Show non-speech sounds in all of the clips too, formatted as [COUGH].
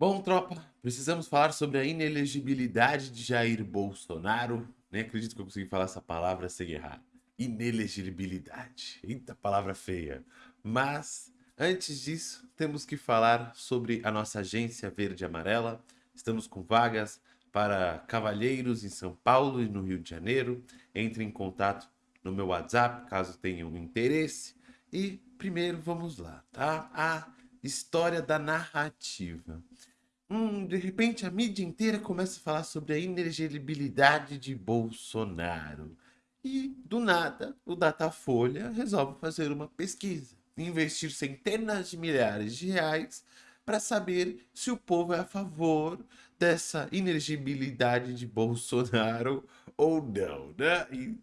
Bom, tropa, precisamos falar sobre a inelegibilidade de Jair Bolsonaro. Nem acredito que eu consegui falar essa palavra sem errar. Inelegibilidade. Eita, palavra feia. Mas, antes disso, temos que falar sobre a nossa agência verde e amarela. Estamos com vagas para cavalheiros em São Paulo e no Rio de Janeiro. Entre em contato no meu WhatsApp, caso tenham interesse. E primeiro vamos lá, tá? A história da narrativa. Hum, de repente a mídia inteira começa a falar sobre a inelegibilidade de Bolsonaro. E, do nada, o Datafolha resolve fazer uma pesquisa. Investir centenas de milhares de reais para saber se o povo é a favor dessa inelegibilidade de Bolsonaro [LAUGHS] ou não, né? E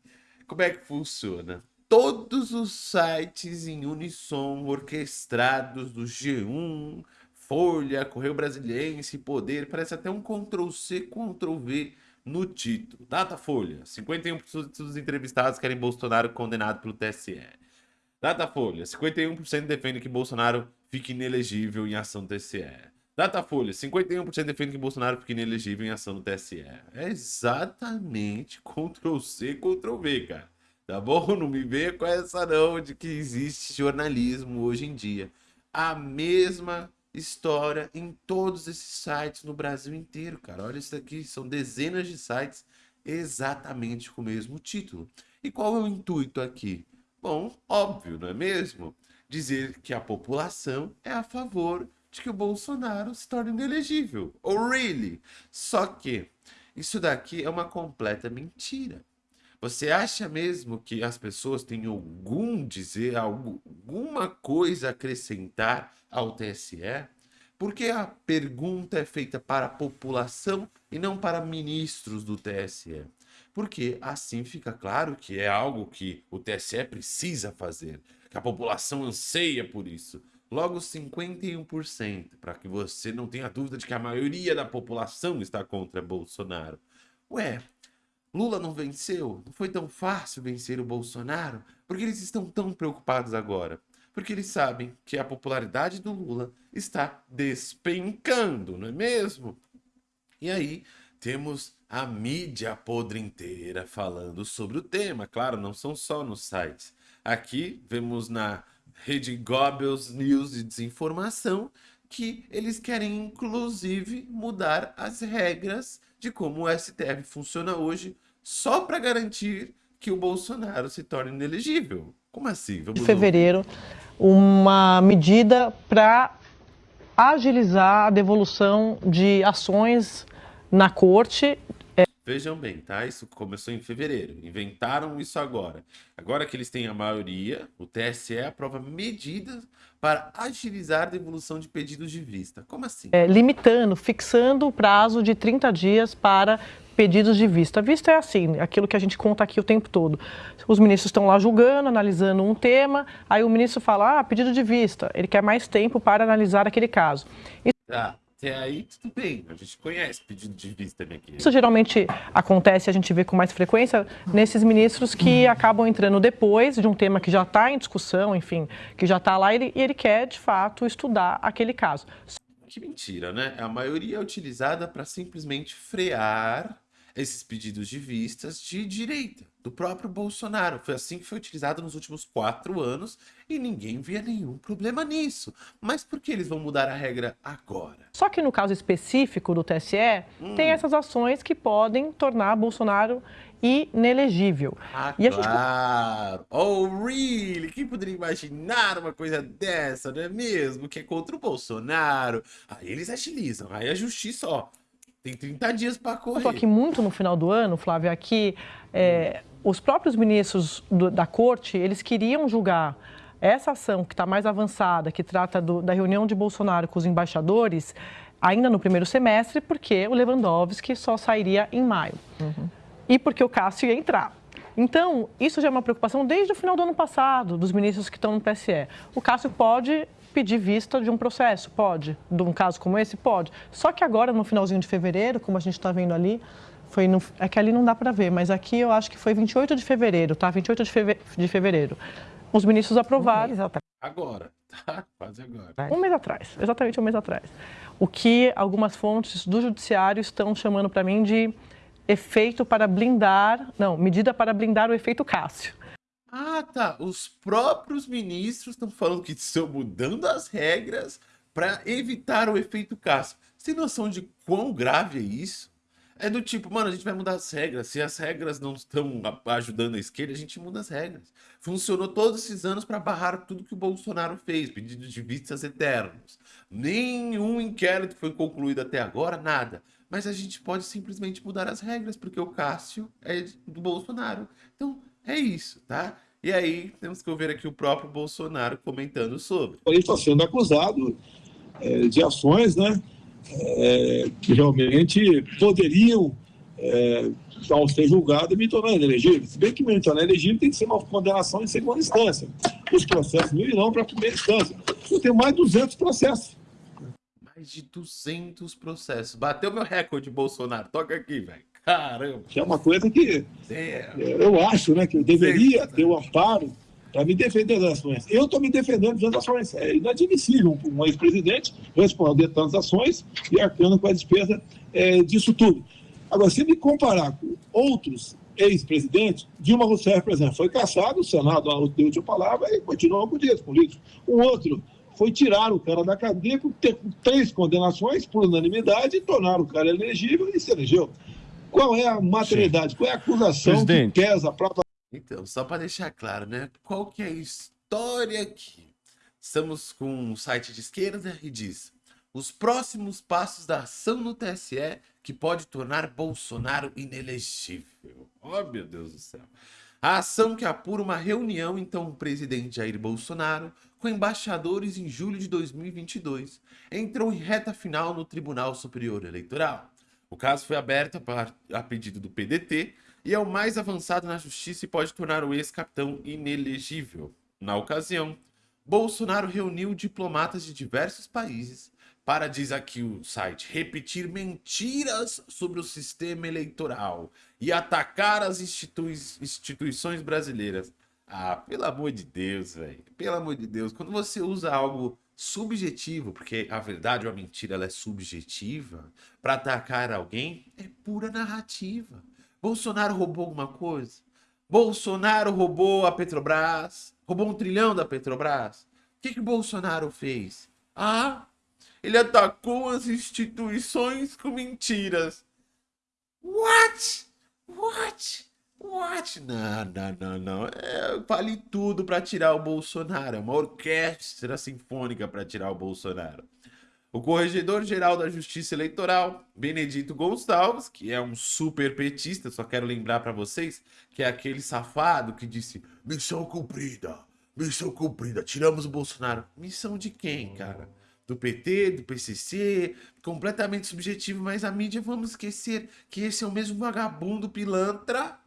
como é que funciona? Todos os sites em unissom orquestrados do G1, Folha, Correio Brasiliense, Poder, parece até um Ctrl-C, Ctrl-V no título. Datafolha, 51% dos entrevistados querem Bolsonaro condenado pelo TSE. Datafolha, 51% defende que Bolsonaro fique inelegível em ação do TSE. Datafolha, 51% defende que Bolsonaro fique inelegível em ação do TSE. É exatamente Ctrl-C, Ctrl-V, cara. Tá bom? [LAUGHS] Não me venha com essa não de que existe jornalismo hoje em dia. A mesma história em todos esses sites no Brasil inteiro, cara. Olha isso daqui, são dezenas de sites exatamente com o mesmo título. E qual é o intuito aqui? Bom, óbvio, não é mesmo? Dizer que a população é a favor de que o Bolsonaro se torne inelegível. Oh, really? Só que isso daqui é uma completa mentira. Você acha mesmo que as pessoas têm algum dizer, alguma coisa a acrescentar ao TSE? Porque a pergunta é feita para a população e não para ministros do TSE. Porque assim fica claro que é algo que o TSE precisa fazer, que a população anseia por isso. Logo 51%, para que você não tenha dúvida de que a maioria da população está contra Bolsonaro. Ué, Lula não venceu? Não foi tão fácil vencer o Bolsonaro? Por que eles estão tão preocupados agora? Porque eles sabem que a popularidade do Lula está despencando, não é mesmo? E aí temos a mídia podre inteira falando sobre o tema. Claro, não são só nos sites. Aqui vemos na rede Goebbels News de Desinformação que eles querem inclusive mudar as regras de como o STF funciona hoje só para garantir que o Bolsonaro se torne inelegível. Como assim? Vamos em fevereiro, uma medida para agilizar a devolução de ações na corte Vejam bem, tá? Isso começou em fevereiro. Inventaram isso agora. Agora que eles têm a maioria, o TSE aprova medidas para agilizar a devolução de pedidos de vista. Como assim? É, limitando, fixando o prazo de 30 dias para pedidos de vista. Vista é assim, aquilo que a gente conta aqui o tempo todo. Os ministros estão lá julgando, analisando um tema, aí o ministro fala, ah, pedido de vista. Ele quer mais tempo para analisar aquele caso. Tá. Até aí, tudo bem. A gente conhece pedido de vista aqui. Isso geralmente acontece, a gente vê com mais frequência, nesses ministros que acabam entrando depois de um tema que já está em discussão, enfim, que já está lá e ele, e ele quer, de fato, estudar aquele caso. Que mentira, né? A maioria é utilizada para simplesmente frear esses pedidos de vistas de direita, do próprio Bolsonaro. Foi assim que foi utilizado nos últimos quatro anos e ninguém via nenhum problema nisso. Mas por que eles vão mudar a regra agora? Só que no caso específico do TSE, hum. tem essas ações que podem tornar Bolsonaro inelegível. Ah, e claro! Gente... Oh, really? Quem poderia imaginar uma coisa dessa, não é mesmo? Que é contra o Bolsonaro. Aí eles agilizam, aí a justiça, ó, tem 30 dias para correr. Estou aqui muito no final do ano, Flávio, aqui é, os próprios ministros do, da corte, eles queriam julgar essa ação que está mais avançada, que trata do, da reunião de Bolsonaro com os embaixadores, ainda no primeiro semestre, porque o Lewandowski só sairia em maio. Uhum. E porque o Cássio ia entrar. Então, isso já é uma preocupação desde o final do ano passado, dos ministros que estão no TSE. O Cássio pode pedir vista de um processo, pode. De um caso como esse, pode. Só que agora, no finalzinho de fevereiro, como a gente está vendo ali, foi no, é que ali não dá para ver, mas aqui eu acho que foi 28 de fevereiro, tá? 28 de, feve, de fevereiro. Os ministros aprovaram. Agora, tá? Quase agora. Um mês atrás, exatamente um mês atrás. O que algumas fontes do judiciário estão chamando para mim de efeito para blindar, não, medida para blindar o efeito Cássio. Ah, tá. Os próprios ministros estão falando que estão mudando as regras para evitar o efeito Cássio. Você tem noção de quão grave é isso? É do tipo, mano, a gente vai mudar as regras. Se as regras não estão ajudando a esquerda, a gente muda as regras. Funcionou todos esses anos para barrar tudo que o Bolsonaro fez, pedido de vistas eternos. Nenhum inquérito foi concluído até agora, nada. Mas a gente pode simplesmente mudar as regras, porque o Cássio é do Bolsonaro. Então, é isso, tá? E aí, temos que ouvir aqui o próprio Bolsonaro comentando sobre. Ele está sendo acusado é, de ações, né? é, que realmente poderiam, é, ao ser julgado, me tornar inelegível. Se bem que me tornar inelegível tem que ser uma condenação em segunda instância. Os processos não irão para a primeira instância. Eu tenho mais de 200 processos. Mais de 200 processos. Bateu meu recorde, Bolsonaro. Toca aqui, velho. Caramba. Que é uma coisa que é, eu acho né, que eu deveria ter o amparo para me defender das ações. Eu estou me defendendo das ações. É inadmissível um ex-presidente responder tantas ações e arcando com a despesa é, disso tudo. Agora, se me comparar com outros ex-presidentes, Dilma Rousseff, por exemplo, foi caçado, o Senado deu última palavra e continuou com o direito político. O outro foi tirar o cara da cadeia com três condenações por unanimidade e tornar o cara elegível e se elegeu. Qual é a materialidade? Qual é a acusação Presidente. que pesa para então, só para deixar claro, né? Qual que é a história aqui? Estamos com um site de esquerda e diz os próximos passos da ação no TSE que pode tornar Bolsonaro inelegível. Oh, meu Deus do céu. A ação que apura uma reunião, então, o presidente Jair Bolsonaro com embaixadores em julho de 2022 entrou em reta final no Tribunal Superior Eleitoral. O caso foi aberto a pedido do PDT e é o mais avançado na justiça e pode tornar o ex-capitão inelegível. Na ocasião, Bolsonaro reuniu diplomatas de diversos países para, diz aqui o site, repetir mentiras sobre o sistema eleitoral e atacar as institui instituições brasileiras. Ah, pelo amor de Deus, velho. Pelo amor de Deus. Quando você usa algo subjetivo, porque a verdade ou a mentira ela é subjetiva, para atacar alguém, é pura narrativa. Bolsonaro roubou alguma coisa? Bolsonaro roubou a Petrobras? Roubou um trilhão da Petrobras? O que, que Bolsonaro fez? Ah, ele atacou as instituições com mentiras. What? What? What? Não, não, não, não. É, vale tudo para tirar o Bolsonaro. É uma orquestra sinfônica para tirar o Bolsonaro. O Corregedor-Geral da Justiça Eleitoral, Benedito Gonçalves, que é um super petista, só quero lembrar para vocês, que é aquele safado que disse missão cumprida, missão cumprida, tiramos o Bolsonaro. Missão de quem, cara? Do PT, do PCC, completamente subjetivo, mas a mídia, vamos esquecer que esse é o mesmo vagabundo pilantra,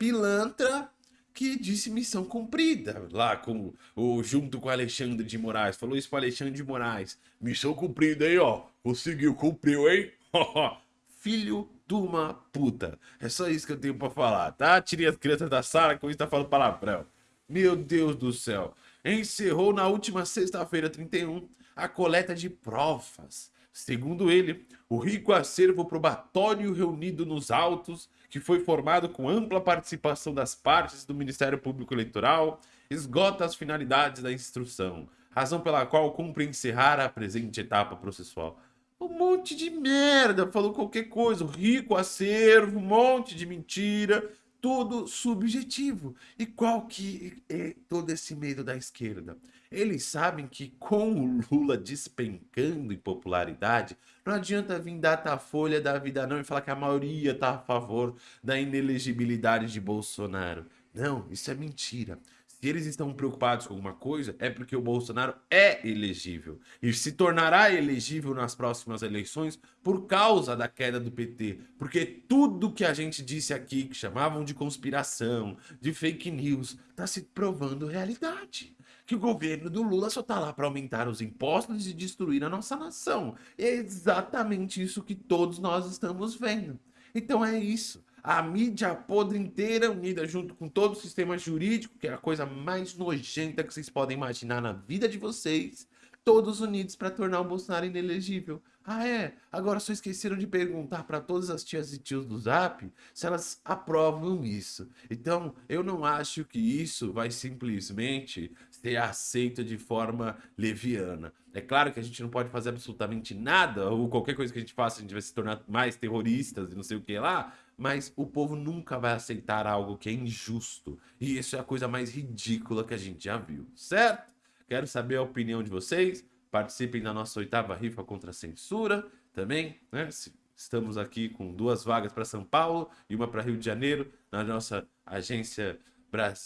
pilantra, que disse missão cumprida, lá com o junto com o Alexandre de Moraes. Falou isso para Alexandre de Moraes. Missão cumprida aí, ó. Conseguiu, cumpriu, hein? [LAUGHS] Filho de uma puta. É só isso que eu tenho para falar, tá? Tirei as crianças da sala que hoje tá falando palavrão. Meu Deus do céu. Encerrou na última sexta-feira, 31, a coleta de provas. Segundo ele, o rico acervo probatório reunido nos autos que foi formado com ampla participação das partes do Ministério Público Eleitoral, esgota as finalidades da instrução, razão pela qual cumpre encerrar a presente etapa processual. Um monte de merda, falou qualquer coisa, rico acervo, um monte de mentira, tudo subjetivo. E qual que é todo esse medo da esquerda? Eles sabem que com o Lula despencando em popularidade, não adianta vir folha da vida não e falar que a maioria está a favor da inelegibilidade de Bolsonaro. Não, isso é mentira. Se eles estão preocupados com alguma coisa, é porque o Bolsonaro é elegível. E se tornará elegível nas próximas eleições por causa da queda do PT. Porque tudo que a gente disse aqui, que chamavam de conspiração, de fake news, está se provando realidade que o governo do Lula só tá lá para aumentar os impostos e destruir a nossa nação. E é exatamente isso que todos nós estamos vendo. Então é isso. A mídia podre inteira unida junto com todo o sistema jurídico, que é a coisa mais nojenta que vocês podem imaginar na vida de vocês, todos unidos para tornar o Bolsonaro inelegível. Ah, é? Agora só esqueceram de perguntar para todas as tias e tios do Zap se elas aprovam isso. Então, eu não acho que isso vai simplesmente ser aceito de forma leviana. É claro que a gente não pode fazer absolutamente nada, ou qualquer coisa que a gente faça, a gente vai se tornar mais terroristas e não sei o que lá, mas o povo nunca vai aceitar algo que é injusto. E isso é a coisa mais ridícula que a gente já viu, certo? Quero saber a opinião de vocês. Participem da nossa oitava rifa contra a censura também, né? Estamos aqui com duas vagas para São Paulo e uma para Rio de Janeiro, na nossa agência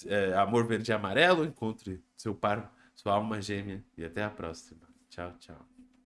é, Amor Verde e Amarelo. Encontre seu par, sua alma gêmea e até a próxima. Tchau, tchau.